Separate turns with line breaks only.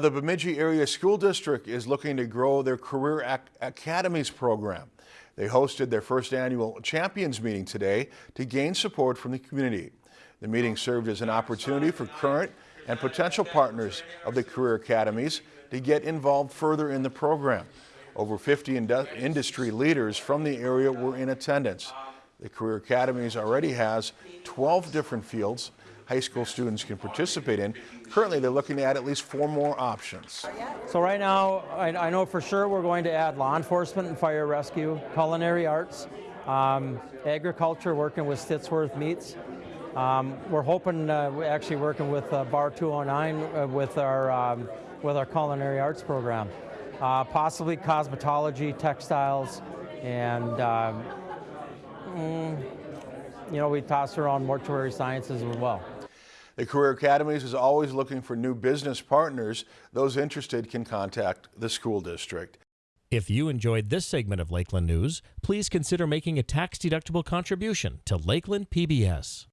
The Bemidji Area School District is looking to grow their Career Ac Academies program. They hosted their first annual Champions meeting today to gain support from the community. The meeting served as an opportunity for current and potential partners of the Career Academies to get involved further in the program. Over 50 industry leaders from the area were in attendance. The Career Academies already has 12 different fields high school students can participate in. Currently, they're looking to add at least four more options.
So right now, I, I know for sure we're going to add law enforcement and fire rescue, culinary arts, um, agriculture, working with Stittsworth Meats. Um, we're hoping, uh, we're actually working with uh, Bar 209 uh, with our um, with our culinary arts program, uh, possibly cosmetology, textiles, and um, mm, you know we toss around mortuary sciences as well.
The Career Academies is always looking for new business partners. Those interested can contact the school district.
If you enjoyed this segment of Lakeland News, please consider making a tax-deductible contribution to Lakeland PBS.